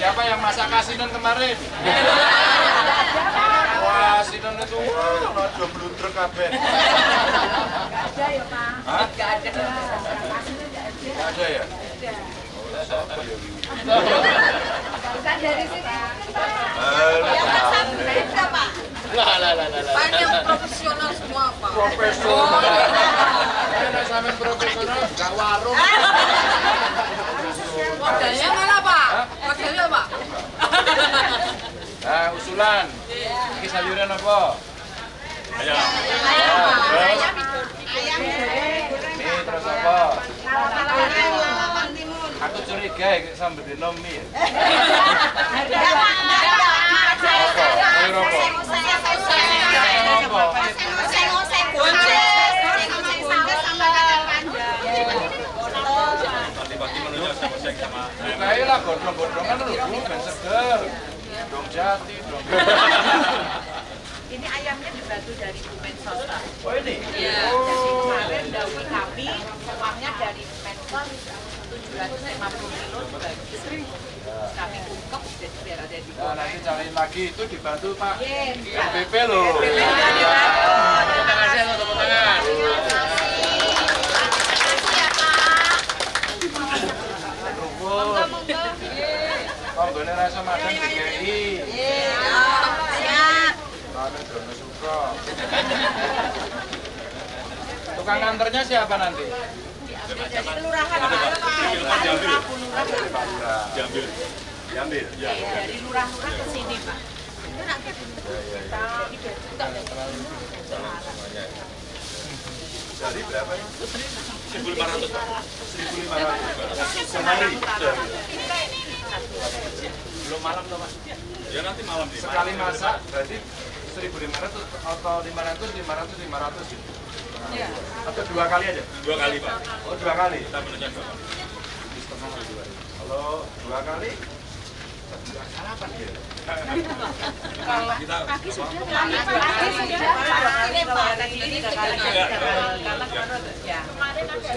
Siapa yang masak kasinan kemarin? Wah, kasinan itu wah, ada bludrek kabeh. Ada ya Pak. Hah? Gak ada. Nggak ada ya? Oh, ya? Bukan dari sini. Beda, Pak. Lah, lah, lah, lah, lah. Banyak profesional semua, Pak. Profesional. Sampean profesional, gak warung. Modalnya Pak? Pak? Nah, usulan. Ini sayuran apa? Ayam? Ayam. Ini terus apa? Aku curiga iki sambil dino mie. Apa? Sayur apa? Kayak lah gondrong-gondrongan Bu, ben seger. Dong jati, dong. Ini ayamnya dibantu dari Bu Mensos Pak. Oh ini? Iya. Jadi kemarin dahulu kami uangnya dari Mensos 750 kilo dibagi. Kami ungkep jadi biar ada di Nah, nanti cariin lagi itu dibantu Pak Iya. LBP loh. Tepuk tangan saya, tepuk tangan. Kami Dono Sukro. Tukang anternya siapa nanti? kelurahan Pak. Lurah. Ya. Dari lurah-lurah ke sini Pak. Dari berapa? 1.500. 1.500. Sehari. Belum malam tuh Mas. Ya nanti malam Sekali masak berarti 1.500 atau 500, 500, 500 gitu. Atau dua kali aja? dua kali pak. Oh dua kali? Kita menunya dua kali. Kalau dua kali, sarapan dia. Kita Pagi sudah? Pagi sudah Ini, Pak. Ini Ya. Kemarin ada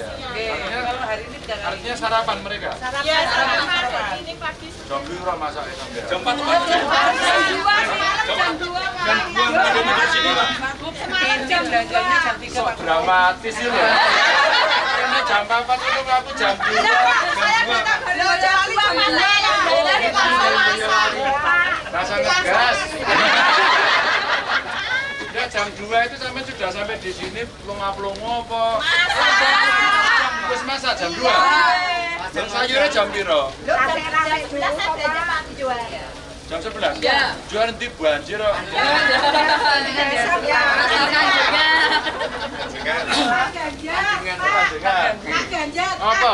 Kalau hari ini artinya sarapan mereka? Iya, sarapan. sarapan. Ini pagi Jam biru masak ya sampai. Jam empat pak. Jam Jam dua, jam dua ada di sini pak. Ini belanjanya jam Sok dramatis loh. Karena jam 4 itu aku jam 2. Jam 2. Rasa ngegas. Ya jam 2 itu sampai sudah sampai di sini pelongo-pelongo apa? Terus masak jam 2. Jam sayurnya jam piro? Jam 11? Ya. Jual nanti banjir kok. Dengan dengan. Apa?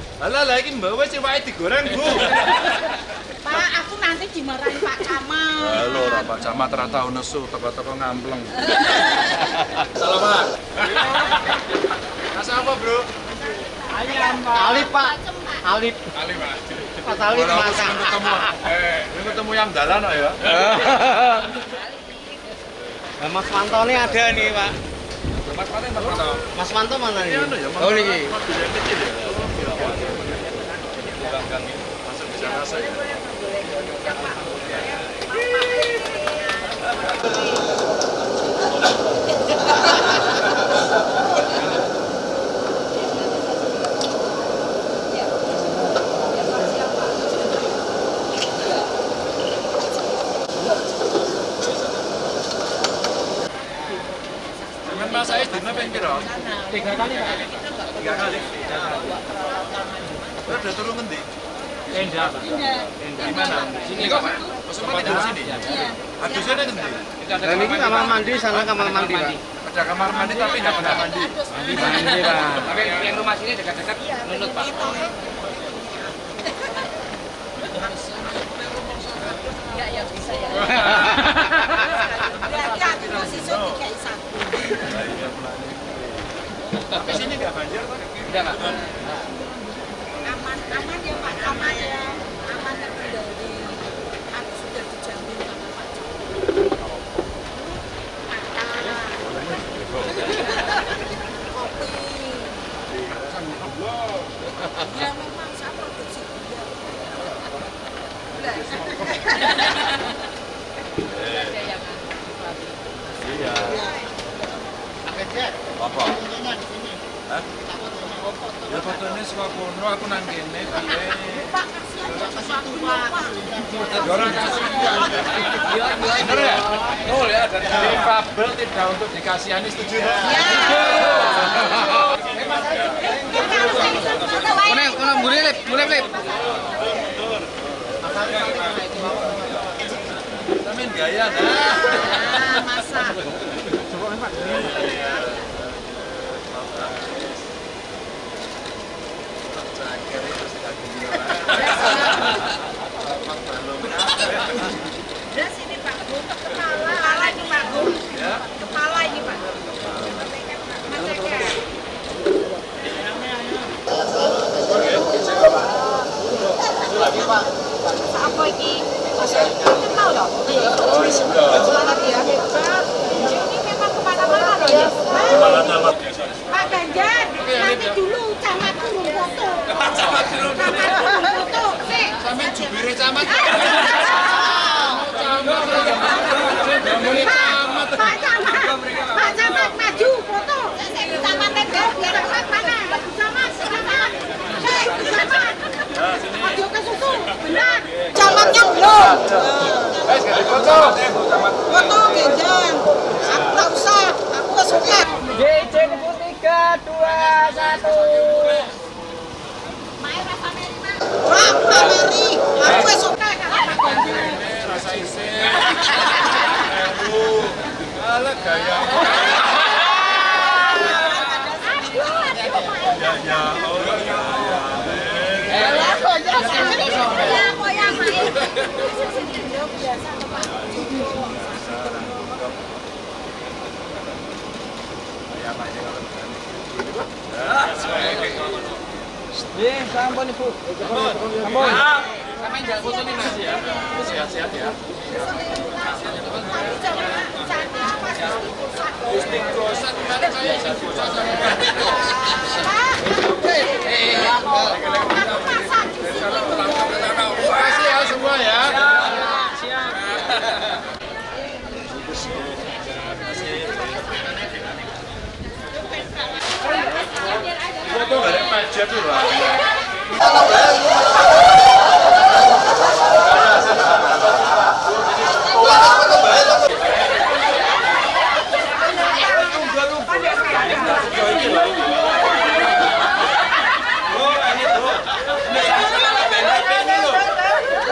Alah, lagi mbak wes wae digoreng, Bu. Pak, aku nanti dimarahin Pak Kamal. Halo, ora Pak Camat ra tau nesu teko-teko ngampleng. Salam, Pak. Masak apa, Bro? Alip Pak, Alip, Ali, Pak. Mas Alip Ora aku masak. seneng ketemu. Eh, ini ketemu yang dalan kok ya. Nah, Mas Manto ini ada nih Pak. Mas Manto mana nih? Ini anu ya, Oh niki. mobil yang kecil ya. Belakang ini dina ping pira? Tiga kali Pak. Tiga kali. Terus udah turun ngendi? Tenda. Tenda. Di mana? Sini kok, Pak. Maksudnya di sini? Iya. Adusnya ada ngendi? Dan ini kamar mandi, sana kamar mandi, Pak. Ada kamar mandi tapi enggak ada mandi. Mandi, mandi, Pak. Tapi yang rumah sini dekat-dekat iya, menurut Pak. Ya, ya bisa ya. Berarti aku masih suka kayak satu. Tapi sini nggak banjir, Pak? Nggak, Pak. Aman, aman ya, Ya memang saya produksi gula. Iya. Apa? Hah? Ya fotonya suka kono aku nang kene piye. Pak, kasihan ya Pak. Orang kasih. Bener ya? Betul ya dari tidak untuk dikasihani setuju. Kuning, mulai lip, mulai lip. Gaya dah. Ah, masa. Ya sini Pak, untuk kepala. Kepala ini Pak. Ya. Kepala ini Pak. Apa iki? Kenal ya. Ini memang ke mana-mana loh ya. Nanti dulu camat foto. Camat foto. Sampai jubire camat. Guys, ganti foto. Foto Genjang. Aku tak usah, aku gak suka. GC 3 2 1. Sampun ibu. Sampun. Kami jangan foto nih Mas ya. Sehat-sehat ya. Gusti Kosan kemarin saya kasih ya semua ya. Foto nggak ada pajak tuh lah.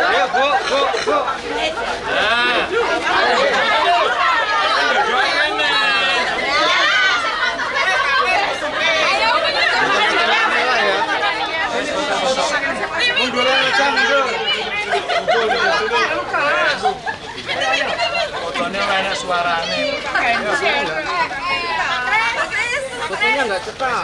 Ayo, Bu, Bu, Bu. Munduran aja, mundur. Fotonya enak suaranya. Fotonya nggak cepat.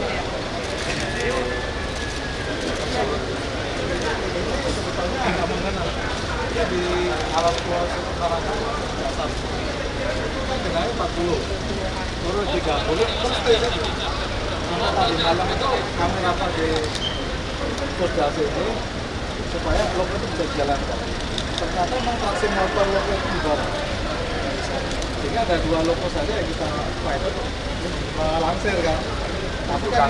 di alat kuasa sekarang kenanya 40 turun 30 terus stay saja karena tadi malam itu kami rapat di koordinasi ini supaya blok itu bisa dijalankan ternyata memang traksi motor lokal di bawah. Sehingga ada dua loko saja yang kita fight melangsir kan? Tapi kan?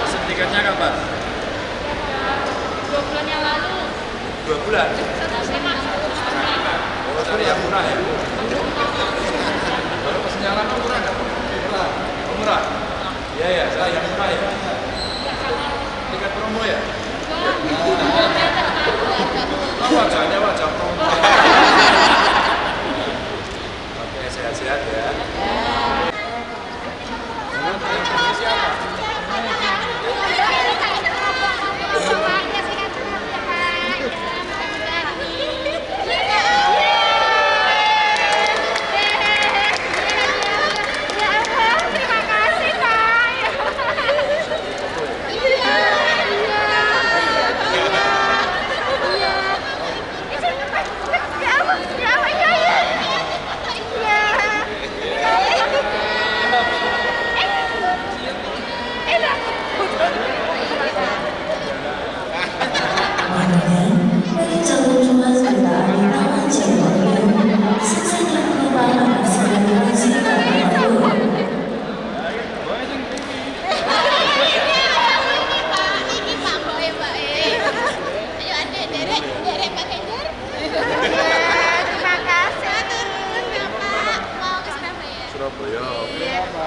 Pesen tiketnya kapan? dua bulan yang lalu Dua bulan? satu lima Oh, cari yang murah ya? Kalau pesennya lama murah nggak? Murah. Oh, murah? Iya, ya, saya yang murah ya. Tiket promo ya? Oh, wajahnya wajah promo. Oke, sehat-sehat ya. dari jalur ruas kereta api Taman Cirebon selesai penerbangan akan segera Cirebon. Terima kasih. Surabaya. Berapa?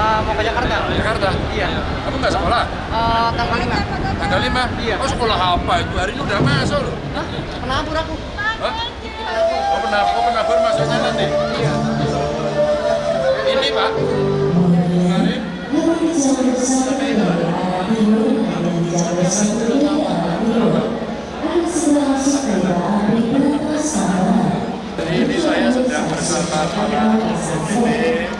Ke mana? mau ke Jakarta? Jakarta? Iya. Kamu nggak sekolah? Eh, tanggal 5. Tanggal 5? Iya. Oh sekolah apa itu? Hari ini udah masuk loh. Hah? Penabur aku. Hah? Oh penabur, oh penabur masuknya nanti? Iya. Ini Pak. Kemarin. Jadi ini saya sedang bersama para Daso,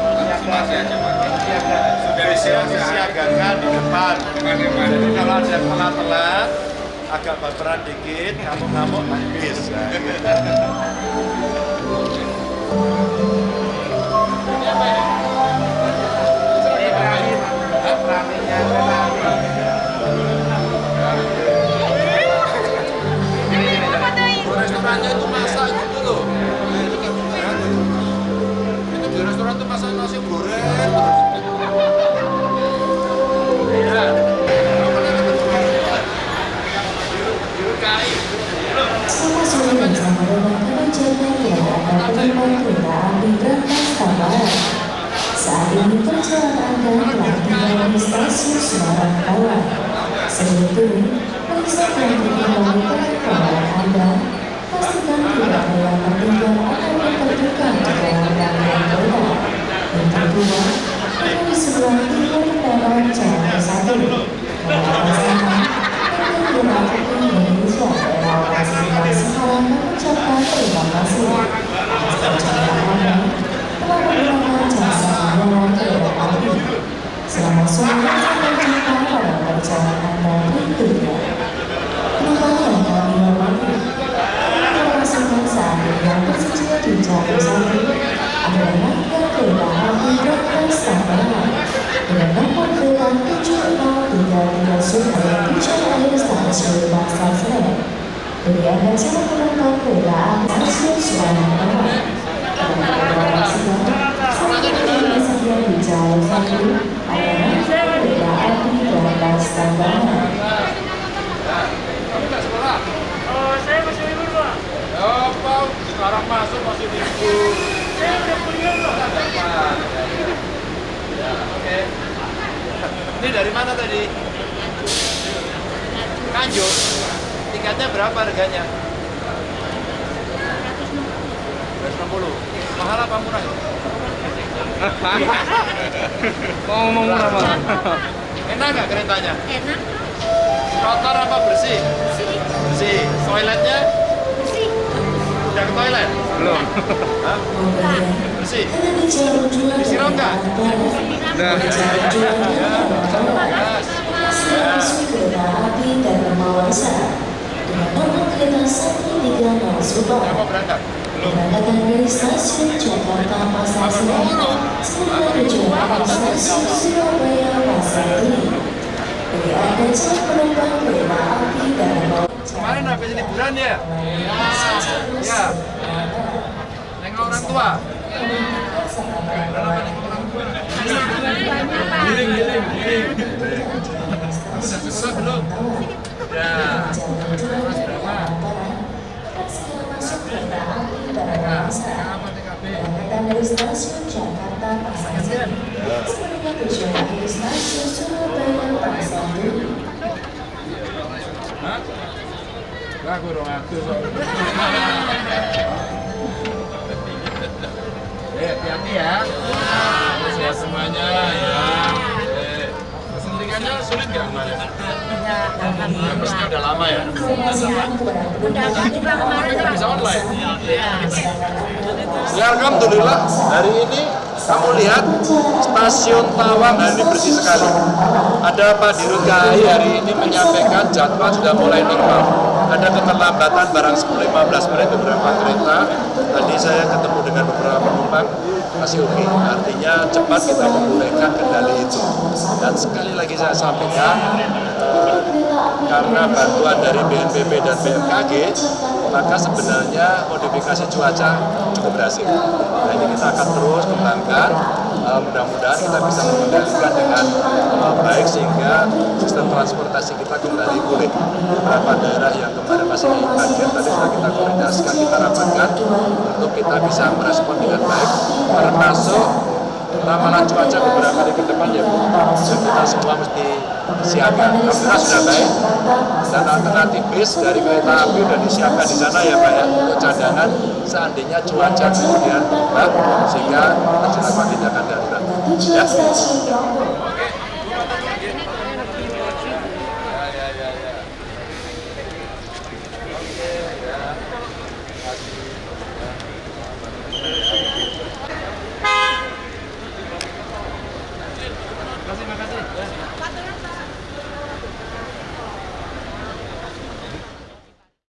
disiagakan di depan. Jadi kalau ada yang telat-telat, agak baperan dikit, ngamuk-ngamuk habis. Nah, gitu. Restorannya kedua, di sebelah timur dalam jalan satu. Selamat sore sampai jumpa pada perjalanan Anda berikutnya. Nggak sekolah? Oh, saya masih libur, Pak. Ya, apa? Sekarang masuk masih libur. Saya udah kuliah, Pak. Dapat. Ya, oke. Ini dari mana tadi? Kanjuk. Tiketnya berapa harganya? 260. Mahal apa murah? Kok ngomong murah malah? Enak nggak keretanya? Enak, Kotor apa bersih? sih, Bersih. Toiletnya sih. udah ke toilet? Belum. Hah? Bersih. Disiram nggak? Udah. Kereta api kereta 130 Subang. Saya mau berangkat. Dari stasiun Jakarta Pasar Senen tujuan dari stasiun Surabaya Pasar Turi. Bagi Anda calon penumpang kereta api Dharma Kemarin habis liburan ya? Ya. Nengok orang tua. Giling, giling, giling. Belum? Ya. Berapa? Keberangkatan dari stasiun Jakarta Pasar Senen sebelumnya tujuan dari stasiun Surabaya Pasar Turi. Hah? Lah aku dong aku so. Eh, hati-hati ya. Semuanya ya. Kesuntikannya sulit nggak kemarin? Habisnya udah lama ya? Bisa online? Ya Alhamdulillah hari ini kamu lihat stasiun Tawang hari ini bersih sekali. Ada Pak Dirut KAI hari ini menyampaikan jadwal sudah mulai normal. Ada keterlambatan barang 10-15 menit beberapa kereta. Tadi saya ketemu dengan penumpang masih oke. Artinya cepat kita memulihkan kendali itu. Dan sekali lagi saya sampaikan eh, karena bantuan dari BNPB dan BMKG maka sebenarnya modifikasi cuaca cukup berhasil. Nah ini kita akan terus kembangkan, Eh, mudah-mudahan kita bisa mengendalikan dengan eh, baik sehingga sistem transportasi kita kembali pulih. Beberapa daerah yang masih bagian tadi sudah kita koordinasikan, kita rapatkan untuk kita bisa merespon dengan baik, termasuk ramalan cuaca beberapa hari ke depan ya Bu. Kita semua mesti siapkan. Alhamdulillah sudah baik dan alternatif bis dari kereta api sudah disiapkan di sana ya Pak ya untuk cadangan seandainya cuaca kemudian berubah sehingga dilakukan tindakan darurat. Ya,